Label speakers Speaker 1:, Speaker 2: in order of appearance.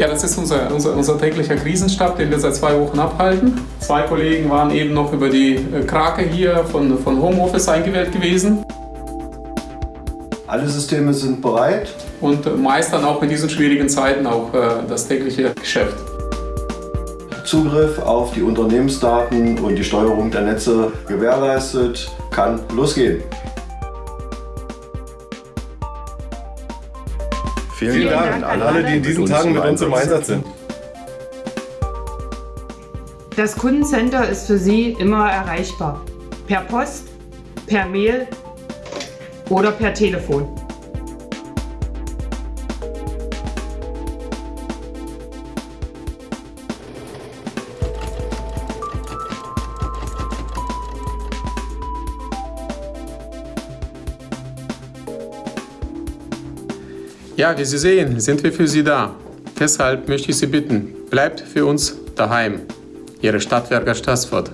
Speaker 1: Ja, das ist unser, unser, unser täglicher Krisenstab, den wir seit zwei Wochen abhalten. Zwei Kollegen waren eben noch über die äh, Krake hier von, von Homeoffice eingewählt gewesen.
Speaker 2: Alle Systeme sind bereit.
Speaker 1: Und meistern auch in diesen schwierigen Zeiten auch äh, das tägliche Geschäft.
Speaker 2: Zugriff auf die Unternehmensdaten und die Steuerung der Netze gewährleistet, kann losgehen.
Speaker 3: Vielen, Vielen Dank, Dank, an alle, die in diesen Tagen mit uns im Einsatz sind.
Speaker 4: Das Kundencenter ist für Sie immer erreichbar. Per Post, per Mail oder per Telefon.
Speaker 1: Ja, wie Sie sehen, sind wir für Sie da. Deshalb möchte ich Sie bitten, bleibt für uns daheim. Ihre Stadtwerker Stassfurt.